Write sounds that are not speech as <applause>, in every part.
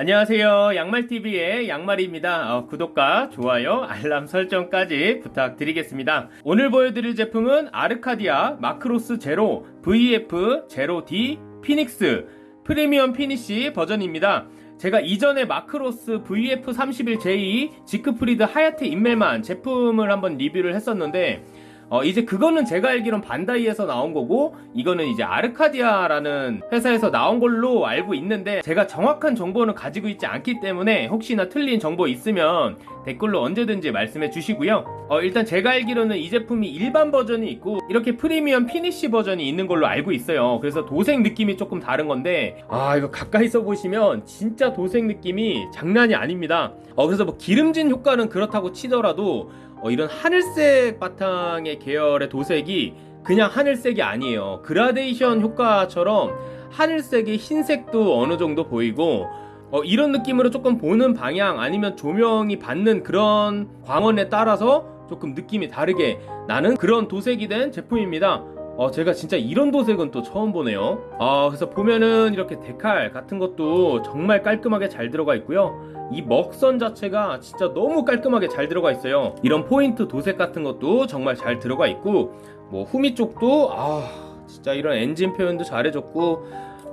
안녕하세요. 양말TV의 양말입니다. 어, 구독과 좋아요, 알람 설정까지 부탁드리겠습니다. 오늘 보여드릴 제품은 아르카디아 마크로스 제로 VF 제로 D 피닉스 premium finish 버전입니다. 제가 이전에 마크로스 VF31J 지크프리드 하야테 임멜만 제품을 한번 리뷰를 했었는데 어, 이제 그거는 제가 알기론 반다이에서 나온 거고 이거는 이제 아르카디아라는 회사에서 나온 걸로 알고 있는데 제가 정확한 정보는 가지고 있지 않기 때문에 혹시나 틀린 정보 있으면 댓글로 언제든지 말씀해 주시고요. 어, 일단 제가 알기로는 이 제품이 일반 버전이 있고 이렇게 premium finish 버전이 있는 걸로 알고 있어요. 그래서 도색 느낌이 조금 다른 건데 아 이거 가까이서 보시면 진짜 도색 느낌이 장난이 아닙니다. 어, 그래서 뭐 기름진 효과는 그렇다고 치더라도 어, 이런 하늘색 바탕의 계열의 도색이 그냥 하늘색이 아니에요. 그라데이션 효과처럼 하늘색의 흰색도 어느 정도 보이고 어, 이런 느낌으로 조금 보는 방향 아니면 조명이 받는 그런 광원에 따라서 조금 느낌이 다르게 나는 그런 도색이 된 제품입니다. 어, 제가 진짜 이런 도색은 또 처음 보네요. 어, 그래서 보면은 이렇게 데칼 같은 것도 정말 깔끔하게 잘 들어가 있고요. 이 먹선 자체가 진짜 너무 깔끔하게 잘 들어가 있어요. 이런 포인트 도색 같은 것도 정말 잘 들어가 있고, 뭐 후미 쪽도 아, 진짜 이런 엔진 표현도 잘해줬고,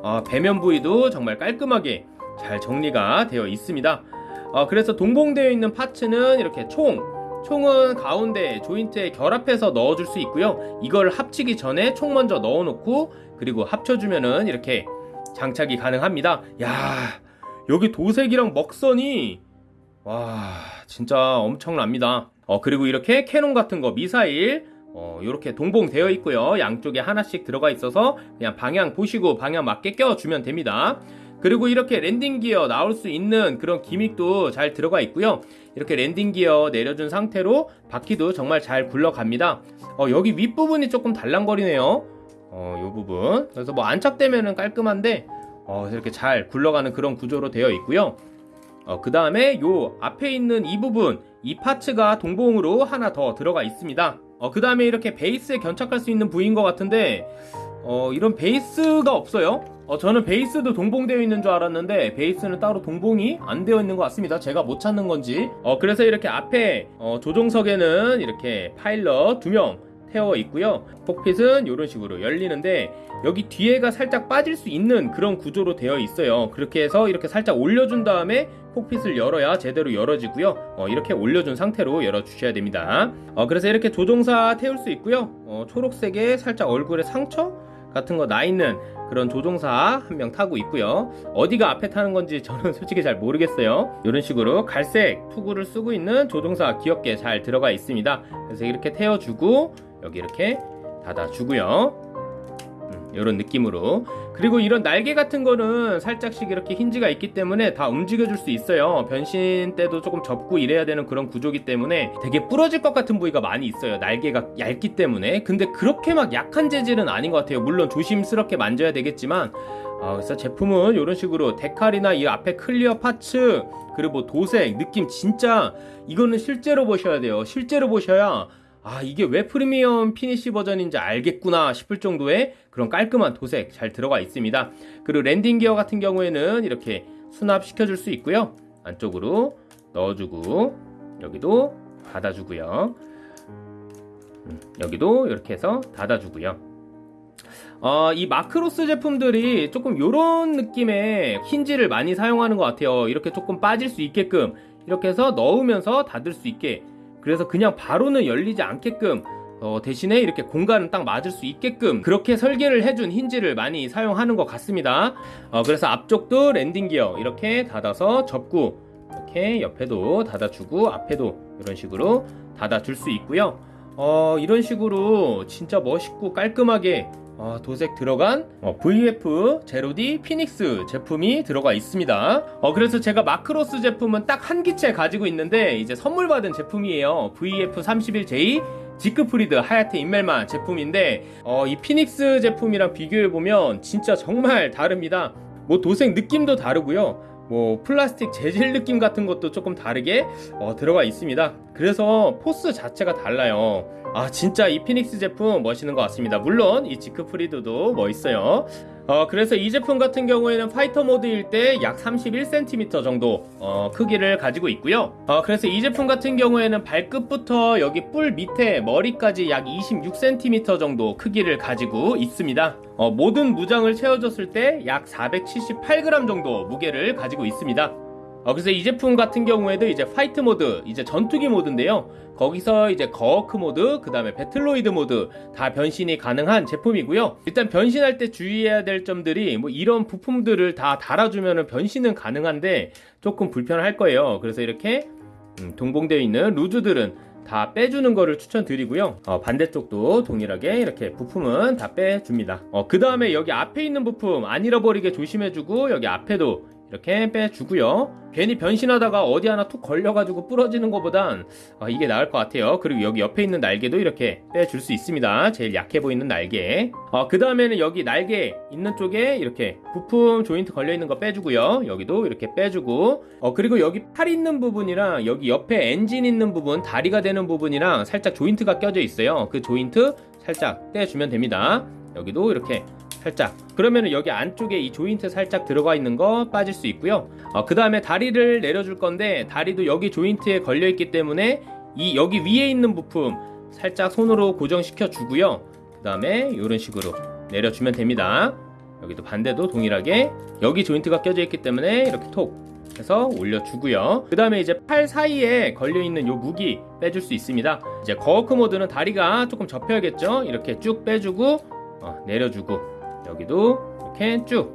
아, 배면 부위도 정말 깔끔하게 잘 정리가 되어 있습니다. 어, 그래서 동봉되어 있는 파츠는 이렇게 총 총은 가운데 조인트에 결합해서 넣어줄 수 있고요. 이걸 합치기 전에 총 먼저 넣어놓고 그리고 합쳐주면은 이렇게 장착이 가능합니다. 야 여기 도색이랑 먹선이 와 진짜 엄청납니다. 어 그리고 이렇게 캐논 같은 거 미사일 어, 이렇게 동봉되어 있고요. 양쪽에 하나씩 들어가 있어서 그냥 방향 보시고 방향 맞게 껴주면 됩니다. 그리고 이렇게 landing gear 나올 수 있는 그런 gimmick도 잘 들어가 있고요. 이렇게 landing gear 내려준 상태로 바퀴도 정말 잘 굴러갑니다. 어, 여기 윗부분이 조금 달랑거리네요. 어, 요 부분. 그래서 뭐 안착되면은 깔끔한데 어, 이렇게 잘 굴러가는 그런 구조로 되어 있고요. 어, 그 다음에 요 앞에 있는 이 부분, 이 parts가 동봉으로 하나 더 들어가 있습니다. 어, 그 다음에 이렇게 베이스에 견착할 수 있는 부위인 것 같은데, 어, 이런 베이스가 없어요. 어, 저는 베이스도 동봉되어 있는 줄 알았는데 베이스는 따로 동봉이 안 되어 있는 것 같습니다. 제가 못 찾는 건지. 어, 그래서 이렇게 앞에 어, 조종석에는 이렇게 파일럿 두명 태워 있고요. 폭핏은 이런 식으로 열리는데 여기 뒤에가 살짝 빠질 수 있는 그런 구조로 되어 있어요. 그렇게 해서 이렇게 살짝 올려준 다음에 폭핏을 열어야 제대로 열어지고요. 어, 이렇게 올려준 상태로 열어주셔야 됩니다. 어, 그래서 이렇게 조종사 태울 수 있고요. 어, 초록색에 살짝 얼굴에 상처 같은 거 나 있는 그런 조종사 한 명 타고 있고요. 어디가 앞에 타는 건지 저는 <laughs> 솔직히 잘 모르겠어요. 이런 식으로 갈색 투구를 쓰고 있는 조종사 귀엽게 잘 들어가 있습니다. 그래서 이렇게 태워주고 여기 이렇게 닫아주고요. 이런 느낌으로. 그리고 이런 날개 같은 거는 살짝씩 이렇게 힌지가 있기 때문에 다 움직여 줄 수 있어요. 변신 때도 조금 접고 이래야 되는 그런 구조기 때문에 되게 부러질 것 같은 부위가 많이 있어요. 날개가 얇기 때문에. 근데 그렇게 막 약한 재질은 아닌 것 같아요. 물론 조심스럽게 만져야 되겠지만. 어, 그래서 제품은 이런 식으로 데칼이나 이 앞에 clear parts 그리고 뭐 도색 느낌 진짜 이거는 실제로 보셔야 돼요. 실제로 보셔야 아 이게 왜 프리미엄 피니시 버전인지 알겠구나 싶을 정도의 그런 깔끔한 도색 잘 들어가 있습니다. 그리고 landing gear 같은 경우에는 이렇게 수납시켜 줄 수 있고요. 안쪽으로 넣어주고 여기도 닫아주고요. 음, 여기도 이렇게 해서 닫아주고요. 어, 이 마크로스 제품들이 조금 이런 느낌의 힌지를 많이 사용하는 것 같아요. 이렇게 조금 빠질 수 있게끔. 이렇게 해서 넣으면서 닫을 수 있게 그래서 그냥 바로는 열리지 않게끔 어, 대신에 이렇게 공간은 딱 맞을 수 있게끔 그렇게 설계를 해준 힌지를 많이 사용하는 것 같습니다. 어, 그래서 앞쪽도 landing gear 이렇게 닫아서 접고 이렇게 옆에도 닫아주고 앞에도 이런 식으로 닫아줄 수 있고요. 어, 이런 식으로 진짜 멋있고 깔끔하게 어, 도색 들어간 어, VF 제로디 피닉스 제품이 들어가 있습니다. 어, 그래서 제가 마크로스 제품은 딱 한 기체 가지고 있는데 이제 선물 받은 제품이에요. VF31J 지크프리드 하야테 인멜만 제품인데 어, 이 피닉스 제품이랑 비교해 보면 진짜 정말 다릅니다. 뭐 도색 느낌도 다르고요. 뭐 플라스틱 재질 느낌 같은 것도 조금 다르게 어, 들어가 있습니다. 그래서 포스 자체가 달라요. 아 진짜 이 피닉스 제품 멋있는 것 같습니다. 물론 이 지크프리드도 멋있어요. 어, 그래서 이 제품 같은 경우에는 파이터 모드일 때 약 31cm 정도 어, 크기를 가지고 있고요. 어, 그래서 이 제품 같은 경우에는 발끝부터 여기 뿔 밑에 머리까지 약 26cm 정도 크기를 가지고 있습니다. 어, 모든 무장을 채워줬을 때 약 478g 정도 무게를 가지고 있습니다. 어, 그래서 이 제품 같은 경우에도 이제 파이트 모드, 이제 전투기 모드인데요. 거기서 이제 거워크 모드, 그 다음에 배틀로이드 모드 다 변신이 가능한 제품이고요. 일단 변신할 때 주의해야 될 점들이 뭐 이런 부품들을 다 달아주면 변신은 가능한데 조금 불편할 거예요. 그래서 이렇게 음, 동봉되어 있는 루즈들은 다 빼주는 거를 추천드리고요. 어, 반대쪽도 동일하게 이렇게 부품은 다 빼줍니다. 어, 그 다음에 여기 앞에 있는 부품 안 잃어버리게 조심해주고 여기 앞에도 이렇게 빼주고요. 괜히 변신하다가 어디 하나 툭 걸려가지고 부러지는 것보단 어, 이게 나을 것 같아요. 그리고 여기 옆에 있는 날개도 이렇게 빼줄 수 있습니다. 제일 약해 보이는 날개. 어, 그 다음에는 여기 날개 있는 쪽에 이렇게 부품 조인트 걸려있는 거 빼주고요. 여기도 이렇게 빼주고 어, 그리고 여기 팔 있는 부분이랑 여기 옆에 엔진 있는 부분 다리가 되는 부분이랑 살짝 조인트가 껴져 있어요. 그 조인트 살짝 떼주면 됩니다. 여기도 이렇게 살짝. 그러면은 여기 안쪽에 이 조인트 살짝 들어가 있는 거 빠질 수 있고요. 어, 그 다음에 다리를 내려줄 건데 다리도 여기 조인트에 걸려 있기 때문에 이 여기 위에 있는 부품 살짝 손으로 고정시켜 주고요. 그 다음에 이런 식으로 내려주면 됩니다. 여기도 반대도 동일하게 여기 조인트가 껴져 있기 때문에 이렇게 톡 해서 올려주고요. 그 다음에 이제 팔 사이에 걸려있는 요 무기 빼줄 수 있습니다. 이제 거워크 모드는 다리가 조금 접혀야겠죠? 이렇게 쭉 빼주고 어, 내려주고 여기도 이렇게 쭉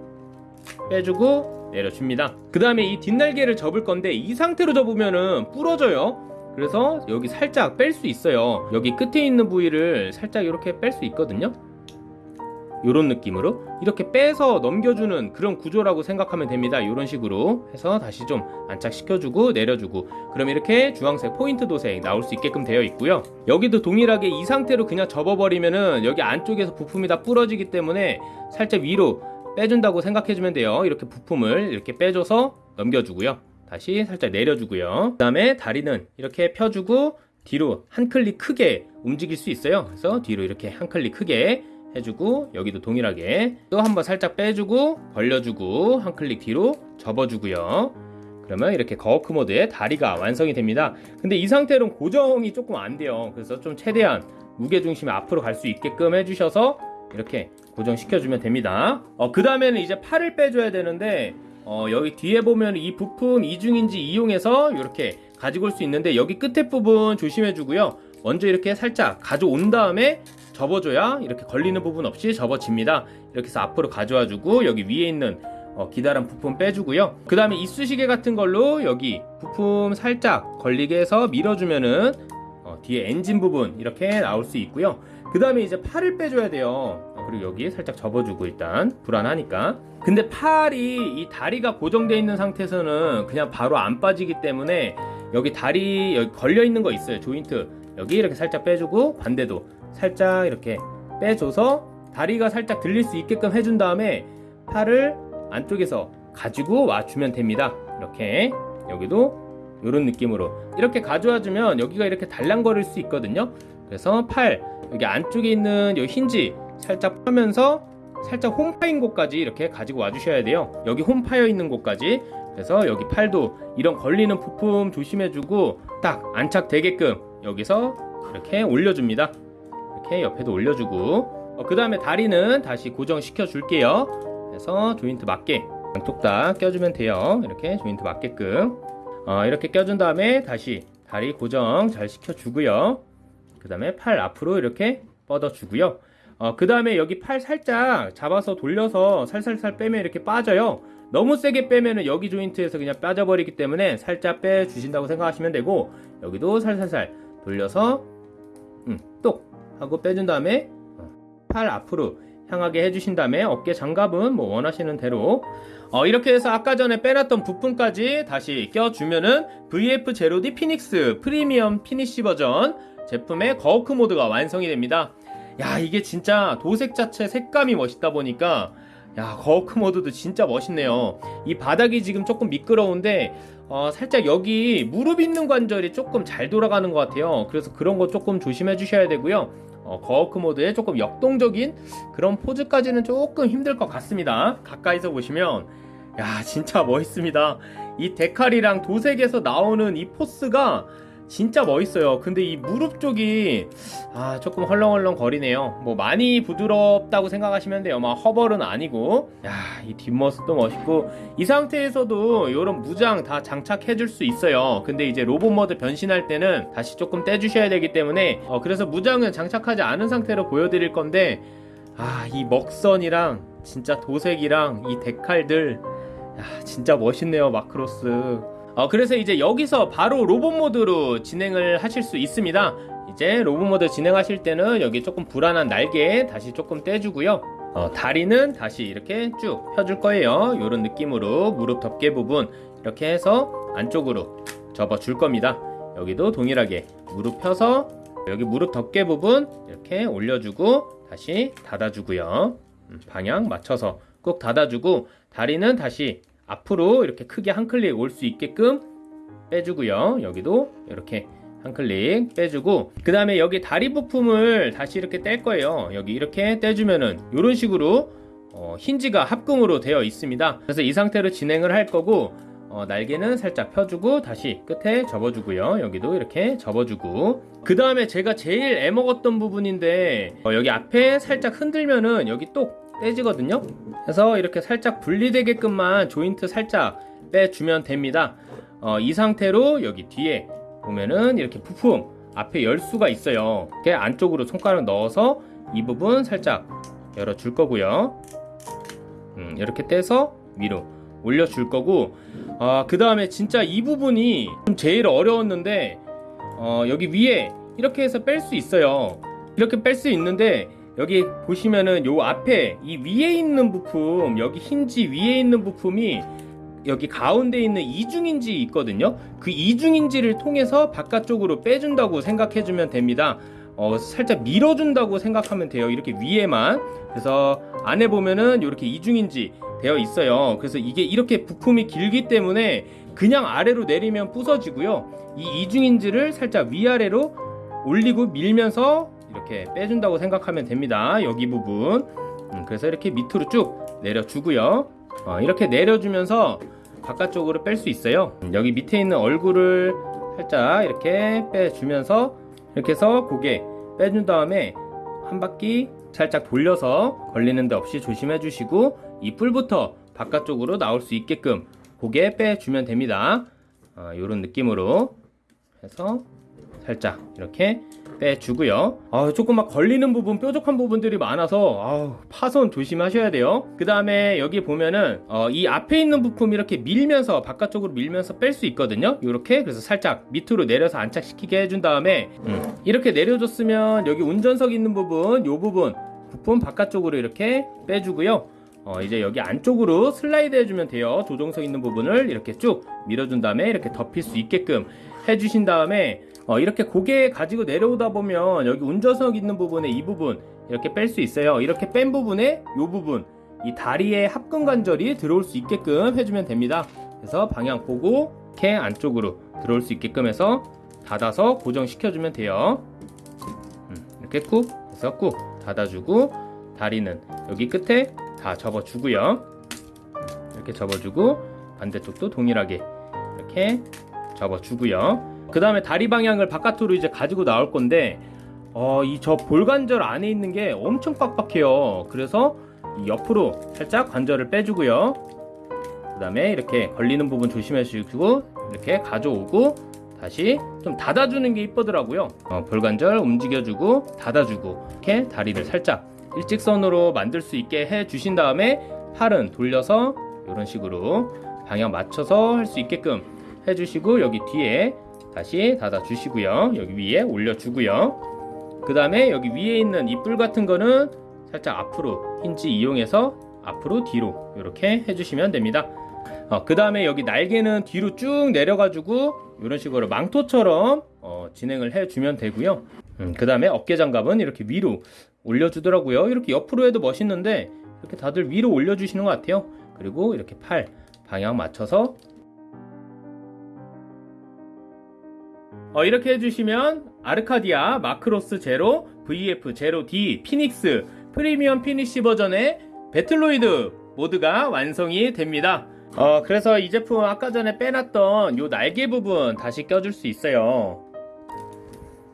빼주고 내려줍니다. 그 다음에 이 뒷날개를 접을 건데 이 상태로 접으면은 부러져요. 그래서 여기 살짝 뺄 수 있어요. 여기 끝에 있는 부위를 살짝 이렇게 뺄 수 있거든요. 이런 느낌으로 이렇게 빼서 넘겨주는 그런 구조라고 생각하면 됩니다. 이런 식으로 해서 다시 좀 안착시켜주고 내려주고 그럼 이렇게 주황색 포인트 도색 나올 수 있게끔 되어 있고요. 여기도 동일하게 이 상태로 그냥 접어버리면은 여기 안쪽에서 부품이 다 부러지기 때문에 살짝 위로 빼준다고 생각해주면 돼요. 이렇게 부품을 이렇게 빼줘서 넘겨주고요. 다시 살짝 내려주고요. 그 다음에 다리는 이렇게 펴주고 뒤로 한 클릭 크게 움직일 수 있어요. 그래서 뒤로 이렇게 한 클릭 크게 해주고 여기도 동일하게 또 한번 살짝 빼주고 벌려주고 한 클릭 뒤로 접어주고요. 그러면 이렇게 거워크 모드의 다리가 완성이 됩니다. 근데 이 상태로는 고정이 조금 안 돼요. 그래서 좀 최대한 무게중심이 앞으로 갈 수 있게끔 해주셔서 이렇게 고정시켜주면 됩니다. 어, 그 다음에는 이제 팔을 빼줘야 되는데 어, 여기 뒤에 보면 이 부품 이중인지 이용해서 이렇게 가지고 올 수 있는데 여기 끝에 부분 조심해 주고요. 먼저 이렇게 살짝 가져온 다음에 접어줘야 이렇게 걸리는 부분 없이 접어집니다. 이렇게 해서 앞으로 가져와 주고 여기 위에 있는 어, 기다란 부품 빼주고요. 그 다음에 이쑤시개 같은 걸로 여기 부품 살짝 걸리게 해서 밀어주면은 어, 뒤에 엔진 부분 이렇게 나올 수 있고요. 그 다음에 이제 팔을 빼줘야 돼요. 어, 그리고 여기 살짝 접어주고 일단 불안하니까. 근데 팔이 이 다리가 고정되어 있는 상태에서는 그냥 바로 안 빠지기 때문에 여기 다리 여기 걸려 있는 거 있어요. 조인트 여기 이렇게 살짝 빼주고 반대도 살짝 이렇게 빼줘서 다리가 살짝 들릴 수 있게끔 해준 다음에 팔을 안쪽에서 가지고 와주면 됩니다. 이렇게 여기도 이런 느낌으로 이렇게 가져와주면 여기가 이렇게 달랑거릴 수 있거든요. 그래서 팔 여기 안쪽에 있는 이 힌지 살짝 펴면서 살짝 홈 파인 곳까지 이렇게 가지고 와주셔야 돼요. 여기 홈 파여 있는 곳까지 그래서 여기 팔도 이런 걸리는 부품 조심해주고 딱 안착되게끔 여기서 이렇게 올려줍니다. 이렇게 옆에도 올려주고. 어, 그 다음에 다리는 다시 고정시켜 줄게요. 그래서 조인트 맞게 양쪽 다 껴주면 돼요. 이렇게 조인트 맞게끔. 어, 이렇게 껴준 다음에 다시 다리 고정 잘 시켜 주고요. 그 다음에 팔 앞으로 이렇게 뻗어 주고요. 어, 그 다음에 여기 팔 살짝 잡아서 돌려서 살살살 빼면 이렇게 빠져요. 너무 세게 빼면은 여기 조인트에서 그냥 빠져버리기 때문에 살짝 빼주신다고 생각하시면 되고 여기도 살살살 돌려서 하고 빼준 다음에 어, 팔 앞으로 향하게 해주신 다음에 어깨 장갑은 뭐 원하시는 대로. 어, 이렇게 해서 아까 전에 빼놨던 부품까지 다시 껴주면은 VF0D 피닉스 프리미엄 피니쉬 버전 제품의 거워크 모드가 완성이 됩니다. 야 이게 진짜 도색 자체 색감이 멋있다 보니까 야 거워크 모드도 진짜 멋있네요. 이 바닥이 지금 조금 미끄러운데 어, 살짝 여기 무릎 있는 관절이 조금 잘 돌아가는 것 같아요. 그래서 그런 거 조금 조심해 주셔야 되고요. 어, 거워크 모드의 조금 역동적인 그런 포즈까지는 조금 힘들 것 같습니다. 가까이서 보시면 야 진짜 멋있습니다. 이 데칼이랑 도색에서 나오는 이 포스가 진짜 멋있어요. 근데 이 무릎 쪽이 아 조금 헐렁헐렁 거리네요. 뭐 많이 부드럽다고 생각하시면 돼요. 막 허벌은 아니고 야이 뒷모습도 멋있고 이 상태에서도 이런 무장 다 장착해 줄 수 있어요. 근데 이제 로봇 모드 변신할 때는 다시 조금 떼주셔야 되기 때문에 어, 그래서 무장은 장착하지 않은 상태로 보여드릴 건데 아 이 먹선이랑 진짜 도색이랑 이 데칼들 야 진짜 멋있네요 마크로스. 어, 그래서 이제 여기서 바로 로봇 모드로 진행을 하실 수 있습니다. 이제 로봇 모드 진행하실 때는 여기 조금 불안한 날개 다시 조금 떼주고요. 어, 다리는 다시 이렇게 쭉 펴줄 거예요. 이런 느낌으로 무릎 덮개 부분 이렇게 해서 안쪽으로 접어 줄 겁니다. 여기도 동일하게 무릎 펴서 여기 무릎 덮개 부분 이렇게 올려주고 다시 닫아주고요. 음, 방향 맞춰서 꼭 닫아주고 다리는 다시 앞으로 이렇게 크게 한 클릭 올 수 있게끔 빼주고요. 여기도 이렇게 한 클릭 빼주고 그 다음에 여기 다리 부품을 다시 이렇게 뗄 거예요. 여기 이렇게 떼주면은 이런 식으로 어, 힌지가 합금으로 되어 있습니다. 그래서 이 상태로 진행을 할 거고 어, 날개는 살짝 펴주고 다시 끝에 접어주고요. 여기도 이렇게 접어주고 그 다음에 제가 제일 애먹었던 부분인데 어, 여기 앞에 살짝 흔들면은 여기 똑 떼지거든요. 그래서 이렇게 살짝 분리되게끔만 조인트 살짝 빼주면 됩니다. 어, 이 상태로 여기 뒤에 보면은 이렇게 부품 앞에 열 수가 있어요. 이렇게 안쪽으로 손가락 넣어서 이 부분 살짝 열어줄 거고요. 음, 이렇게 떼서 위로 올려줄 거고 어, 그 다음에 진짜 이 부분이 좀 제일 어려웠는데 어, 여기 위에 이렇게 해서 뺄 수 있어요. 이렇게 뺄 수 있는데 여기 보시면은 요 앞에 이 위에 있는 부품 여기 힌지 위에 있는 부품이 여기 가운데 있는 이중인지 있거든요. 그 이중인지를 통해서 바깥쪽으로 빼준다고 생각해주면 됩니다. 어, 살짝 밀어준다고 생각하면 돼요. 이렇게 위에만. 그래서 안에 보면은 이렇게 이중인지 되어 있어요. 그래서 이게 이렇게 부품이 길기 때문에 그냥 아래로 내리면 부서지고요. 이 이중인지를 살짝 위아래로 올리고 밀면서 이렇게 빼준다고 생각하면 됩니다. 여기 부분. 음, 그래서 이렇게 밑으로 쭉 내려주고요. 어, 이렇게 내려주면서 바깥쪽으로 뺄 수 있어요. 음, 여기 밑에 있는 얼굴을 살짝 이렇게 빼주면서 이렇게 해서 고개 빼준 다음에 한 바퀴 살짝 돌려서 걸리는 데 없이 조심해 주시고 이 뿔부터 바깥쪽으로 나올 수 있게끔 고개 빼주면 됩니다. 어, 이런 느낌으로 해서 살짝 이렇게 빼주고요. 아, 조금 막 걸리는 부분 뾰족한 부분들이 많아서 아, 파손 조심하셔야 돼요. 그 다음에 여기 보면은 어, 이 앞에 있는 부품 이렇게 밀면서 바깥쪽으로 밀면서 뺄 수 있거든요. 이렇게. 그래서 살짝 밑으로 내려서 안착시키게 해준 다음에 음, 이렇게 내려줬으면 여기 운전석 있는 부분 이 부분 부품 바깥쪽으로 이렇게 빼주고요. 어, 이제 여기 안쪽으로 슬라이드 해주면 돼요. 조종석 있는 부분을 이렇게 쭉 밀어준 다음에 이렇게 덮일 수 있게끔 해주신 다음에 어, 이렇게 고개 가지고 내려오다 보면 여기 운전석 있는 부분에 이 부분 이렇게 뺄 수 있어요. 이렇게 뺀 부분에 이 부분 이 다리에 합금 관절이 들어올 수 있게끔 해주면 됩니다. 그래서 방향 보고 이렇게 안쪽으로 들어올 수 있게끔 해서 닫아서 고정시켜주면 돼요. 음, 이렇게 꾹 해서 꾹 닫아주고 다리는 여기 끝에 다 접어주고요. 이렇게 접어주고 반대쪽도 동일하게 이렇게 접어주고요. 그 다음에 다리 방향을 바깥으로 이제 가지고 나올 건데 어, 이 저 볼관절 안에 있는 게 엄청 빡빡해요. 그래서 옆으로 살짝 관절을 빼주고요. 그 다음에 이렇게 걸리는 부분 조심해 주시고 이렇게 가져오고 다시 좀 닫아주는 게 이쁘더라고요. 어, 볼관절 움직여주고 닫아주고 이렇게 다리를 살짝 일직선으로 만들 수 있게 해 주신 다음에 팔은 돌려서 이런 식으로 방향 맞춰서 할 수 있게끔 해주시고 여기 뒤에 다시 닫아 주시고요. 여기 위에 올려 주고요. 그 다음에 여기 위에 있는 이뿔 같은 거는 살짝 앞으로 힌지 이용해서 앞으로 뒤로 이렇게 해주시면 됩니다. 어, 그 다음에 여기 날개는 뒤로 쭉 내려가지고 이런 식으로 망토처럼 어, 진행을 해주면 되고요. 음, 그 다음에 어깨 장갑은 이렇게 위로 올려주더라고요. 이렇게 옆으로 해도 멋있는데 이렇게 다들 위로 올려주시는 것 같아요. 그리고 이렇게 팔 방향 맞춰서 어, 이렇게 해주시면 아르카디아 마크로스 제로 VF 제로 D 피닉스 프리미엄 피니시 버전의 배틀로이드 모드가 완성이 됩니다. 어, 그래서 이 제품 아까 전에 빼놨던 요 날개 부분 다시 껴줄 수 있어요.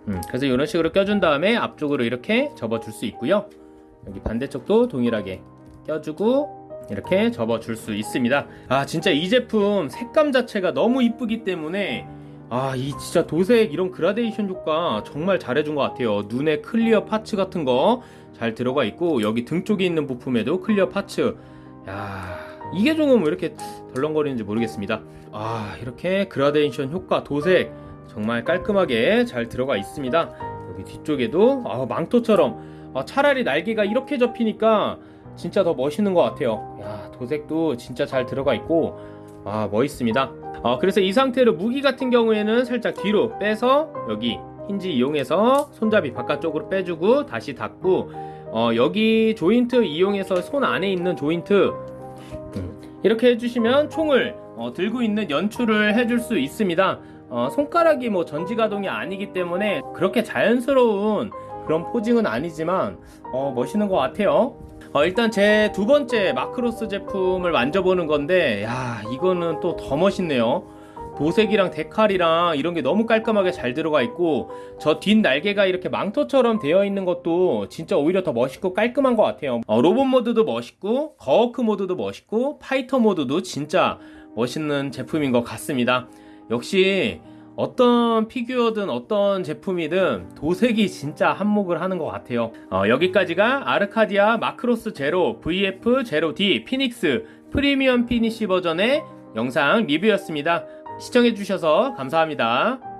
음, 그래서 이런 식으로 껴준 다음에 앞쪽으로 이렇게 접어줄 수 있고요. 여기 반대쪽도 동일하게 껴주고 이렇게 접어줄 수 있습니다. 아 진짜 이 제품 색감 자체가 너무 이쁘기 때문에 아 이 진짜 도색 이런 그라데이션 효과 정말 잘해준 것 같아요. 눈에 clear parts 같은 거 잘 들어가 있고 여기 등 쪽에 있는 부품에도 clear parts. 야 이게 조금 왜 이렇게 덜렁거리는지 모르겠습니다. 아 이렇게 그라데이션 효과 도색 정말 깔끔하게 잘 들어가 있습니다. 여기 뒤쪽에도 아, 망토처럼 아, 차라리 날개가 이렇게 접히니까 진짜 더 멋있는 것 같아요. 야 도색도 진짜 잘 들어가 있고 아 멋있습니다. 어, 그래서 이 상태로 무기 같은 경우에는 살짝 뒤로 빼서 여기 힌지 이용해서 손잡이 바깥쪽으로 빼주고 다시 닫고 어, 여기 조인트 이용해서 손 안에 있는 조인트 음, 이렇게 해주시면 총을 어, 들고 있는 연출을 해줄 수 있습니다. 어, 손가락이 뭐 전지가동이 아니기 때문에 그렇게 자연스러운 그런 포징은 아니지만 어, 멋있는 것 같아요. 어, 일단 제 두 번째 마크로스 제품을 만져보는 건데 야 이거는 또 더 멋있네요. 도색이랑 데칼이랑 이런 게 너무 깔끔하게 잘 들어가 있고 저 뒷 날개가 이렇게 망토처럼 되어 있는 것도 진짜 오히려 더 멋있고 깔끔한 것 같아요. 어, 로봇 모드도 멋있고 거워크 모드도 멋있고 파이터 모드도 진짜 멋있는 제품인 것 같습니다. 역시 어떤 피규어든 어떤 제품이든 도색이 진짜 한몫을 하는 것 같아요. 어, 여기까지가 아르카디아 마크로스 제로 VF 제로 D 피닉스 프리미엄 피니시 버전의 영상 리뷰였습니다. 시청해주셔서 감사합니다.